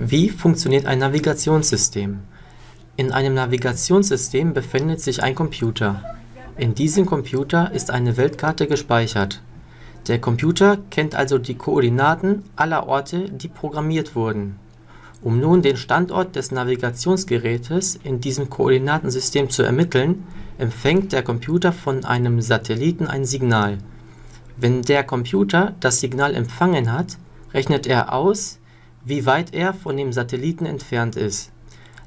Wie funktioniert ein Navigationssystem? In einem Navigationssystem befindet sich ein Computer. In diesem Computer ist eine Weltkarte gespeichert. Der Computer kennt also die Koordinaten aller Orte, die programmiert wurden. Um nun den Standort des Navigationsgerätes in diesem Koordinatensystem zu ermitteln, empfängt der Computer von einem Satelliten ein Signal. Wenn der Computer das Signal empfangen hat, rechnet er aus wie weit er von dem Satelliten entfernt ist.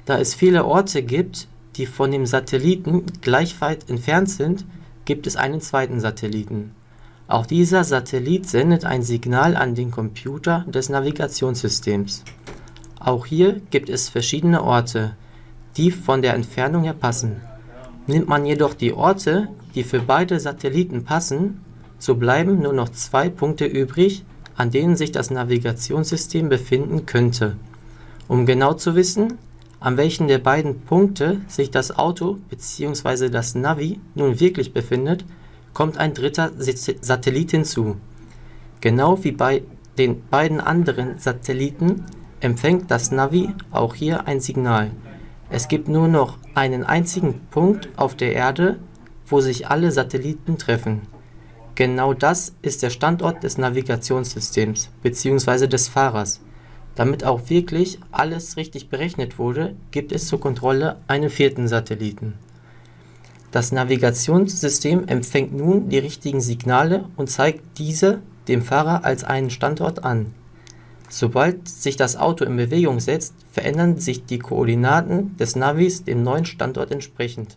Da es viele Orte gibt, die von dem Satelliten gleich weit entfernt sind, gibt es einen zweiten Satelliten. Auch dieser Satellit sendet ein Signal an den Computer des Navigationssystems. Auch hier gibt es verschiedene Orte, die von der Entfernung her passen. Nimmt man jedoch die Orte, die für beide Satelliten passen, so bleiben nur noch zwei Punkte übrig, an denen sich das Navigationssystem befinden könnte. Um genau zu wissen, an welchen der beiden Punkte sich das Auto bzw. das Navi nun wirklich befindet, kommt ein dritter Satellit hinzu. Genau wie bei den beiden anderen Satelliten empfängt das Navi auch hier ein Signal. Es gibt nur noch einen einzigen Punkt auf der Erde, wo sich alle Satelliten treffen. Genau das ist der Standort des Navigationssystems bzw. des Fahrers. Damit auch wirklich alles richtig berechnet wurde, gibt es zur Kontrolle einen vierten Satelliten. Das Navigationssystem empfängt nun die richtigen Signale und zeigt diese dem Fahrer als einen Standort an. Sobald sich das Auto in Bewegung setzt, verändern sich die Koordinaten des Navis dem neuen Standort entsprechend